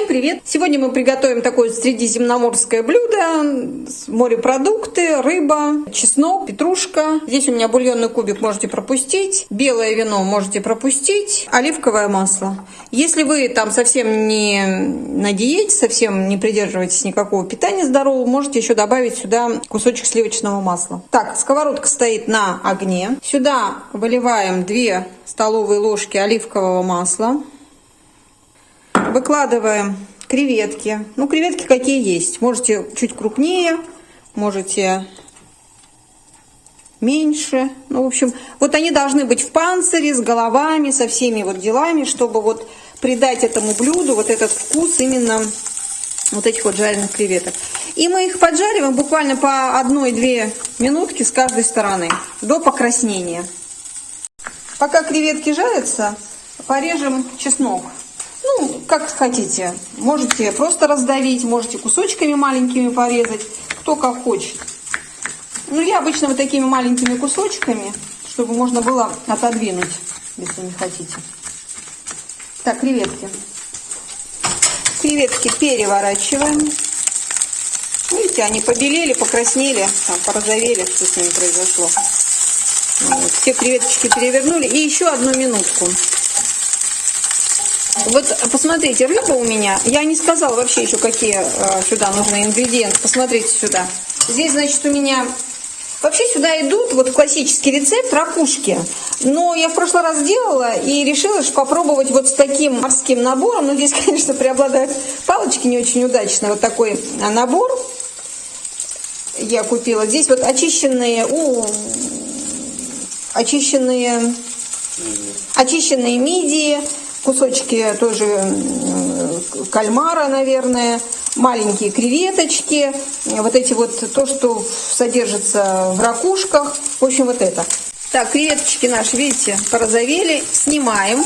Всем привет! Сегодня мы приготовим такое средиземноморское блюдо. Морепродукты, рыба, чеснок, петрушка. Здесь у меня бульонный кубик можете пропустить. Белое вино можете пропустить. Оливковое масло. Если вы там совсем не на диете, совсем не придерживаетесь никакого питания здорового, можете еще добавить сюда кусочек сливочного масла. Так, сковородка стоит на огне. Сюда выливаем 2 столовые ложки оливкового масла. Выкладываем креветки. Ну, креветки какие есть. Можете чуть крупнее, можете меньше. Ну, в общем, вот они должны быть в панцире, с головами, со всеми вот делами, чтобы вот придать этому блюду вот этот вкус именно вот этих вот жареных креветок. И мы их поджариваем буквально по одной-две минутки с каждой стороны, до покраснения. Пока креветки жарятся, порежем чеснок. Как хотите. Можете просто раздавить, можете кусочками маленькими порезать, кто как хочет. Ну, я обычно вот такими маленькими кусочками, чтобы можно было отодвинуть, если не хотите. Так, креветки. Креветки переворачиваем. Видите, они побелели, покраснели, там, порозовели, что с ними произошло. Вот. Все креветочки перевернули. И еще одну минутку. Вот посмотрите, рыба у меня, я не сказала вообще еще, какие э, сюда нужны ингредиенты. Посмотрите сюда. Здесь, значит, у меня... Вообще сюда идут вот классический рецепт ракушки. Но я в прошлый раз делала и решила попробовать вот с таким морским набором. Но здесь, конечно, преобладают палочки не очень удачно. Вот такой набор я купила. Здесь вот очищенные, у, очищенные, очищенные мидии, кусочки тоже кальмара, наверное, маленькие креветочки, вот эти вот, то, что содержится в ракушках, в общем, вот это. Так, креветочки наши, видите, порозовели, снимаем.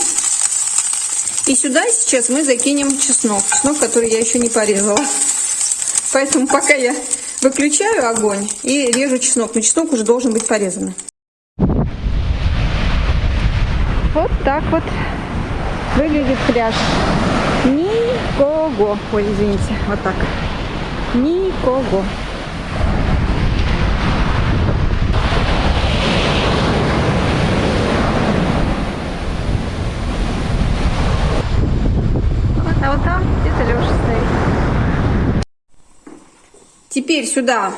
И сюда сейчас мы закинем чеснок, чеснок, который я еще не порезала. Поэтому пока я выключаю огонь и режу чеснок, но чеснок уже должен быть порезан. Вот так вот выглядит пляж. Никого. Ой, извините, вот так. Никого. А вот там где-то стоит. Теперь сюда,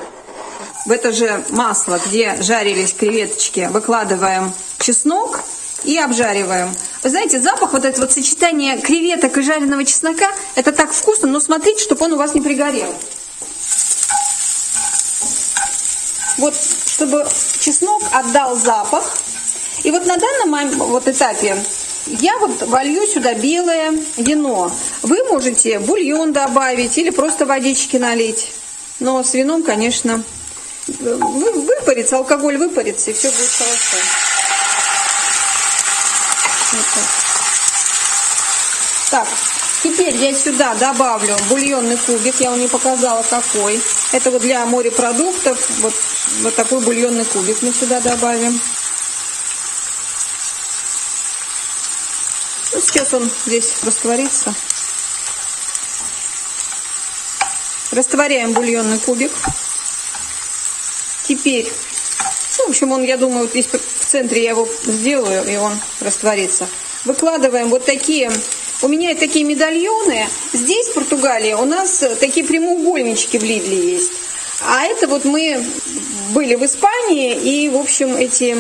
в это же масло, где жарились креветочки, выкладываем чеснок и обжариваем. Вы знаете, запах, вот это вот сочетание креветок и жареного чеснока, это так вкусно, но смотрите, чтобы он у вас не пригорел. Вот, чтобы чеснок отдал запах. И вот на данном вот этапе я вот волью сюда белое вино. Вы можете бульон добавить или просто водички налить. Но с вином, конечно, выпарится, алкоголь выпарится, и все будет хорошо. Вот так. так, теперь я сюда добавлю бульонный кубик. Я вам не показала какой. Это вот для морепродуктов. Вот, вот такой бульонный кубик мы сюда добавим. Ну, сейчас он здесь растворится. Растворяем бульонный кубик. Теперь, ну, в общем, он, я думаю, вот здесь в центре я его сделаю, и он растворится. Выкладываем вот такие, у меня такие медальоны. Здесь, в Португалии, у нас такие прямоугольнички в Лидле есть. А это вот мы были в Испании, и, в общем, эти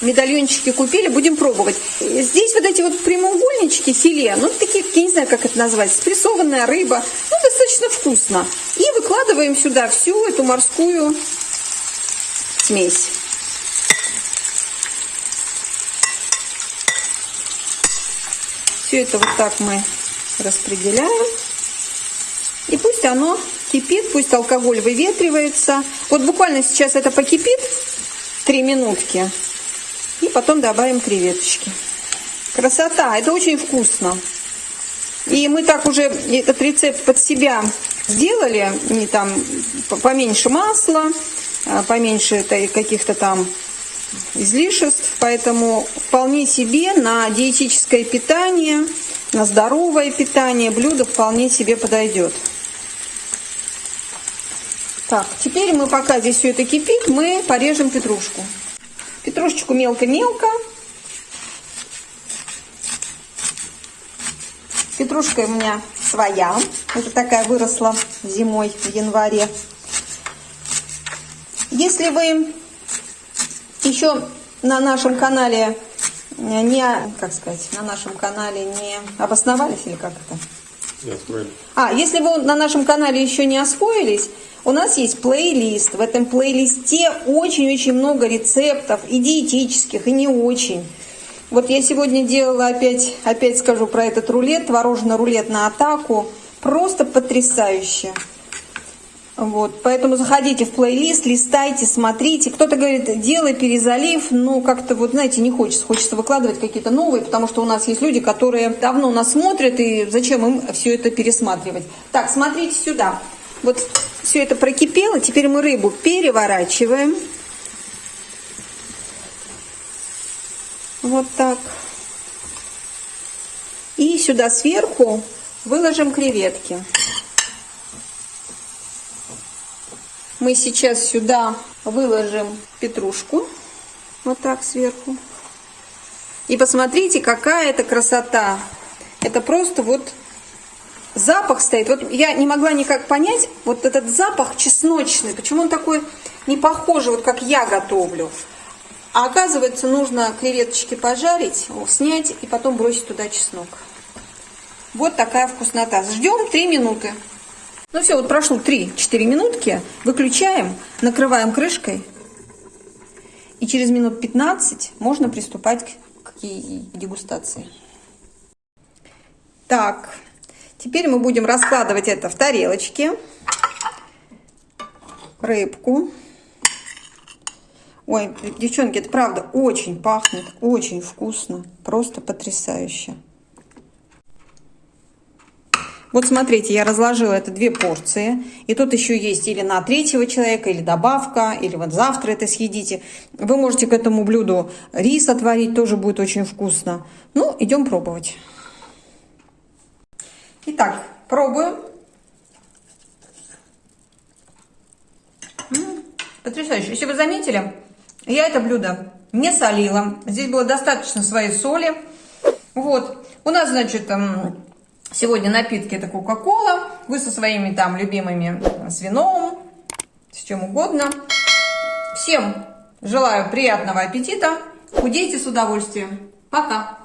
медальончики купили, будем пробовать. Здесь вот эти вот прямоугольнички, филе, ну, такие, я не знаю, как это назвать, спрессованная рыба, ну, достаточно вкусно. И выкладываем сюда всю эту морскую смесь. Все это вот так мы распределяем. И пусть оно кипит, пусть алкоголь выветривается. Вот буквально сейчас это покипит 3 минутки. И потом добавим креветочки. Красота! Это очень вкусно. И мы так уже этот рецепт под себя сделали. Не там поменьше масла, поменьше каких-то там излишеств, поэтому вполне себе на диетическое питание на здоровое питание блюдо вполне себе подойдет. Так, теперь мы, пока здесь все это кипит, мы порежем петрушку. Петрушечку мелко-мелко. Петрушка у меня своя. Это такая выросла зимой, в январе. Если вы еще на нашем канале не, как сказать, на нашем канале не обосновались или как это? Не освоили. А, если вы на нашем канале еще не освоились, у нас есть плейлист. В этом плейлисте очень-очень много рецептов, и диетических, и не очень. Вот я сегодня делала опять, опять скажу про этот рулет, творожный рулет на атаку. Просто потрясающе. Вот, поэтому заходите в плейлист, листайте, смотрите. Кто-то говорит, делай перезалив, но как-то вот, знаете, не хочется. Хочется выкладывать какие-то новые, потому что у нас есть люди, которые давно нас смотрят, и зачем им все это пересматривать. Так, смотрите сюда. Вот все это прокипело, теперь мы рыбу переворачиваем. Вот так. И сюда сверху выложим креветки. Мы сейчас сюда выложим петрушку. Вот так сверху. И посмотрите, какая это красота. Это просто вот запах стоит. Вот я не могла никак понять, вот этот запах чесночный, почему он такой не похожий, вот как я готовлю. А оказывается, нужно креветочки пожарить, снять и потом бросить туда чеснок. Вот такая вкуснота. Ждем 3 минуты. Ну все, вот прошло 3-4 минутки. Выключаем, накрываем крышкой. И через минут 15 можно приступать к, к дегустации. Так, теперь мы будем раскладывать это в тарелочке. Рыбку. Ой, девчонки, это правда очень пахнет, очень вкусно, просто потрясающе. Вот смотрите, я разложила это две порции. И тут еще есть или на третьего человека, или добавка, или вот завтра это съедите. Вы можете к этому блюду рис отварить, тоже будет очень вкусно. Ну, идем пробовать. Итак, пробуем. Потрясающе. Если вы заметили, я это блюдо не солила. Здесь было достаточно своей соли. Вот. У нас, значит, Сегодня напитки это Кока-Кола. Вы со своими там любимыми э, с вином, с чем угодно. Всем желаю приятного аппетита. Худейте с удовольствием. Пока.